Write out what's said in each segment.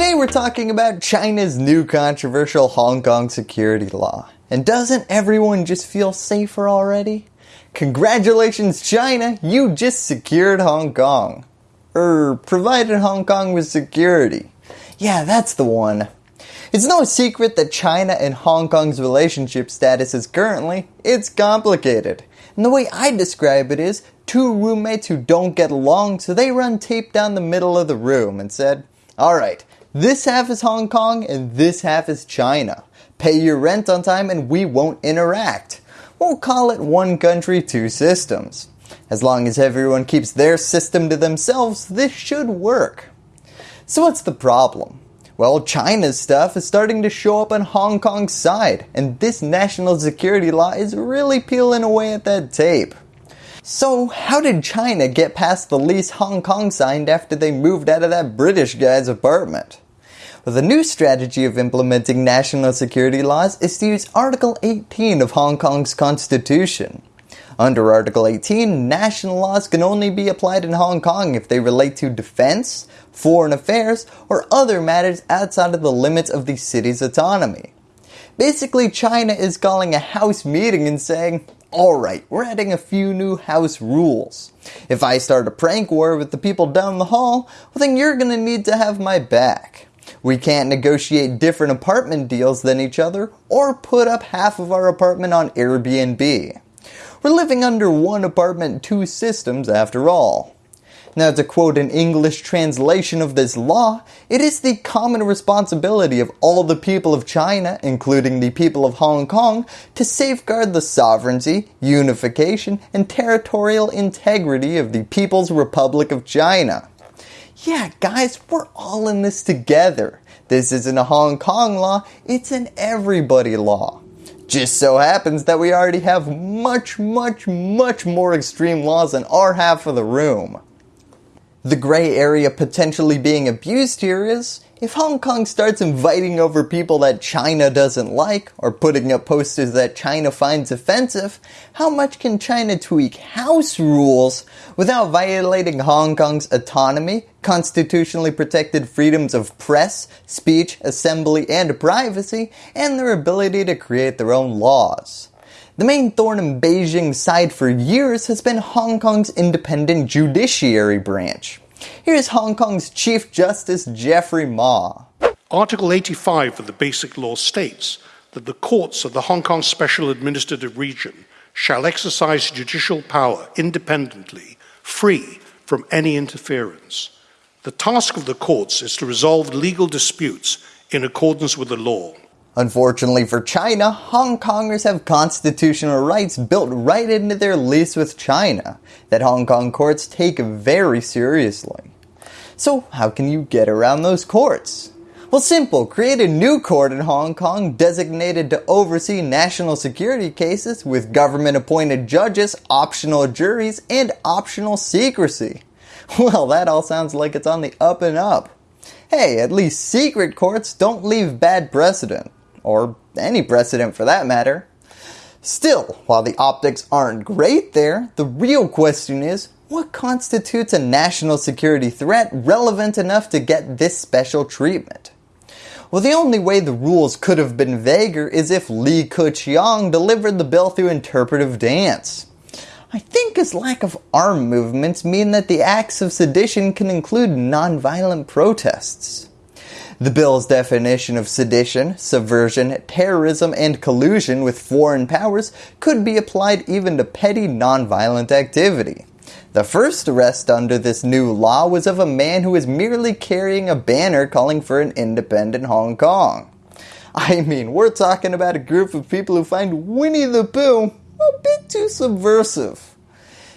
Today we're talking about China's new controversial Hong Kong security law. And doesn't everyone just feel safer already? Congratulations China, you just secured Hong Kong. Er, provided Hong Kong with security. Yeah, that's the one. It's no secret that China and Hong Kong's relationship status is currently, it's complicated. And the way I describe it is, two roommates who don't get along so they run tape down the middle of the room and said, alright, this half is Hong Kong and this half is China. Pay your rent on time and we won't interact. We'll call it one country, two systems. As long as everyone keeps their system to themselves, this should work. So what's the problem? Well, China's stuff is starting to show up on Hong Kong's side, and this national security law is really peeling away at that tape. So how did China get past the lease Hong Kong signed after they moved out of that British guy's apartment? Well, the new strategy of implementing national security laws is to use Article 18 of Hong Kong's constitution. Under Article 18, national laws can only be applied in Hong Kong if they relate to defense, foreign affairs, or other matters outside of the limits of the city's autonomy. Basically, China is calling a house meeting and saying, alright, we're adding a few new house rules. If I start a prank war with the people down the hall, well then you're going to need to have my back. We can't negotiate different apartment deals than each other or put up half of our apartment on Airbnb. We're living under one apartment, two systems after all. Now to quote an English translation of this law, it is the common responsibility of all the people of China, including the people of Hong Kong, to safeguard the sovereignty, unification, and territorial integrity of the People's Republic of China. Yeah guys, we're all in this together. This isn't a Hong Kong law, it's an everybody law. Just so happens that we already have much, much, much more extreme laws in our half of the room. The gray area potentially being abused here is, if Hong Kong starts inviting over people that China doesn't like, or putting up posters that China finds offensive, how much can China tweak house rules without violating Hong Kong's autonomy, constitutionally protected freedoms of press, speech, assembly, and privacy, and their ability to create their own laws? The main thorn in Beijing's side for years has been Hong Kong's independent judiciary branch. Here's Hong Kong's Chief Justice Geoffrey Ma. Article 85 of the Basic Law states that the courts of the Hong Kong Special Administrative Region shall exercise judicial power independently, free from any interference. The task of the courts is to resolve legal disputes in accordance with the law. Unfortunately for China, Hong Kongers have constitutional rights built right into their lease with China that Hong Kong courts take very seriously. So how can you get around those courts? Well simple, create a new court in Hong Kong designated to oversee national security cases with government appointed judges, optional juries, and optional secrecy. Well that all sounds like it's on the up and up. Hey, at least secret courts don't leave bad precedent or any precedent for that matter. Still, while the optics aren't great there, the real question is, what constitutes a national security threat relevant enough to get this special treatment? Well, the only way the rules could have been vaguer is if Li Keqiang delivered the bill through interpretive dance. I think his lack of arm movements mean that the acts of sedition can include non-violent protests. The bill's definition of sedition, subversion, terrorism, and collusion with foreign powers could be applied even to petty non-violent activity. The first arrest under this new law was of a man who was merely carrying a banner calling for an independent Hong Kong. I mean, we're talking about a group of people who find Winnie the Pooh a bit too subversive.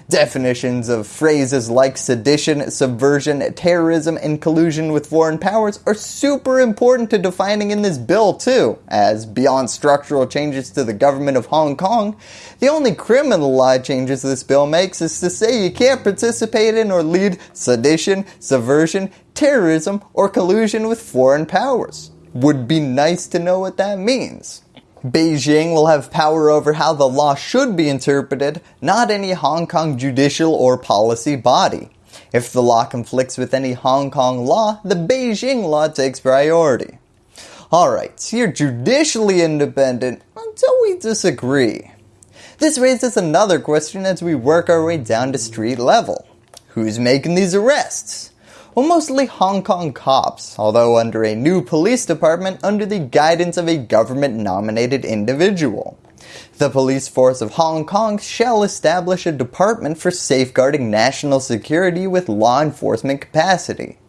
Definitions of phrases like sedition, subversion, terrorism, and collusion with foreign powers are super important to defining in this bill too, as beyond structural changes to the government of Hong Kong, the only criminal law changes this bill makes is to say you can't participate in or lead sedition, subversion, terrorism, or collusion with foreign powers. Would be nice to know what that means. Beijing will have power over how the law should be interpreted, not any Hong Kong judicial or policy body. If the law conflicts with any Hong Kong law, the Beijing law takes priority. Alright, so you're judicially independent until we disagree. This raises another question as we work our way down to street level. Who's making these arrests? Well, mostly Hong Kong cops, although under a new police department under the guidance of a government nominated individual. The police force of Hong Kong shall establish a department for safeguarding national security with law enforcement capacity.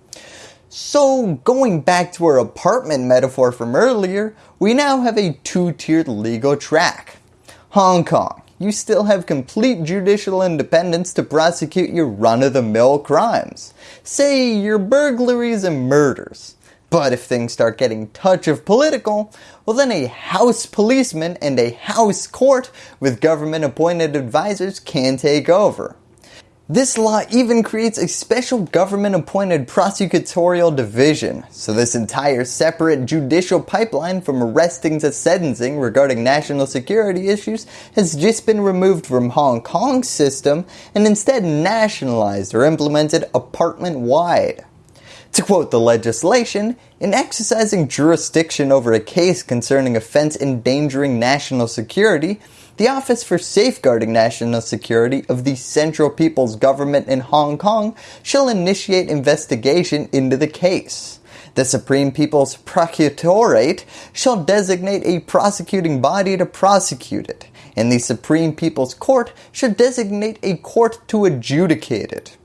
So going back to our apartment metaphor from earlier, we now have a two-tiered legal track. Hong Kong, you still have complete judicial independence to prosecute your run-of-the-mill crimes. Say your burglaries and murders. But if things start getting touch of political, well then a house policeman and a house court with government appointed advisors can take over. This law even creates a special government appointed prosecutorial division, so this entire separate judicial pipeline from arresting to sentencing regarding national security issues has just been removed from Hong Kong's system and instead nationalized or implemented apartment wide. To quote the legislation, in exercising jurisdiction over a case concerning offense endangering national security, the Office for Safeguarding National Security of the Central People's Government in Hong Kong shall initiate investigation into the case. The Supreme People's Procuratorate shall designate a prosecuting body to prosecute it, and the Supreme People's Court shall designate a court to adjudicate it.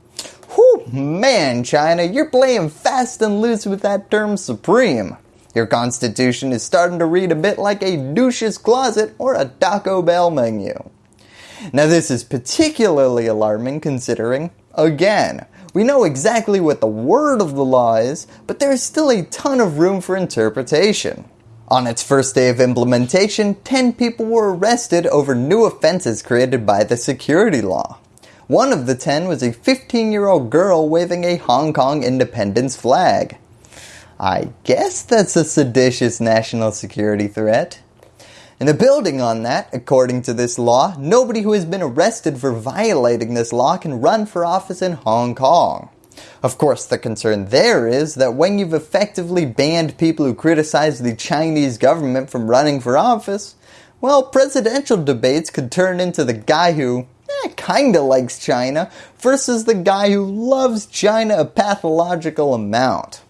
Whew, man, China, you're playing fast and loose with that term supreme. Your constitution is starting to read a bit like a douche's closet or a Taco Bell menu. Now this is particularly alarming considering, again, we know exactly what the word of the law is, but there is still a ton of room for interpretation. On its first day of implementation, 10 people were arrested over new offenses created by the security law. One of the 10 was a 15 year old girl waving a Hong Kong independence flag. I guess that's a seditious national security threat. And the building on that, according to this law, nobody who has been arrested for violating this law can run for office in Hong Kong. Of course, the concern there is that when you've effectively banned people who criticize the Chinese government from running for office, well, presidential debates could turn into the guy who eh, kinda likes China versus the guy who loves China a pathological amount.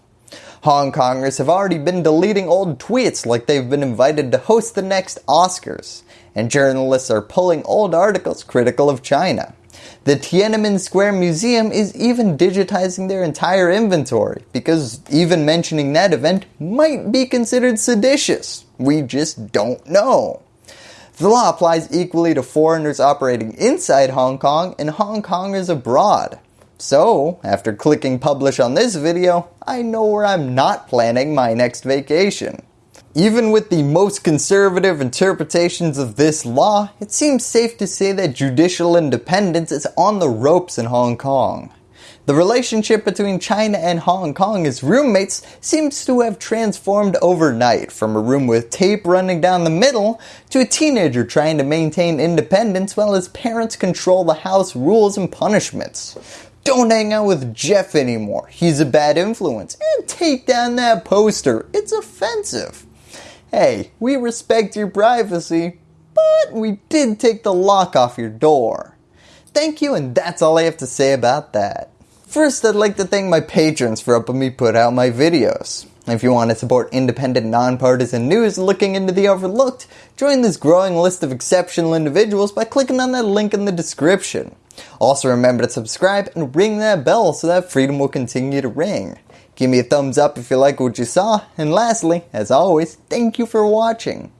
Hong Kongers have already been deleting old tweets like they've been invited to host the next Oscars, and journalists are pulling old articles critical of China. The Tiananmen Square Museum is even digitizing their entire inventory because even mentioning that event might be considered seditious. We just don't know. The law applies equally to foreigners operating inside Hong Kong and Hong Kongers abroad. So, after clicking publish on this video, I know where I'm not planning my next vacation. Even with the most conservative interpretations of this law, it seems safe to say that judicial independence is on the ropes in Hong Kong. The relationship between China and Hong Kong as roommates seems to have transformed overnight from a room with tape running down the middle to a teenager trying to maintain independence while his parents control the house rules and punishments. Don't hang out with Jeff anymore. He's a bad influence. And take down that poster. It's offensive. Hey, we respect your privacy, but we did take the lock off your door. Thank you and that's all I have to say about that. First, I'd like to thank my patrons for helping me put out my videos. If you want to support independent, nonpartisan news looking into the overlooked, join this growing list of exceptional individuals by clicking on that link in the description. Also remember to subscribe and ring that bell so that freedom will continue to ring. Give me a thumbs up if you like what you saw, and lastly, as always, thank you for watching.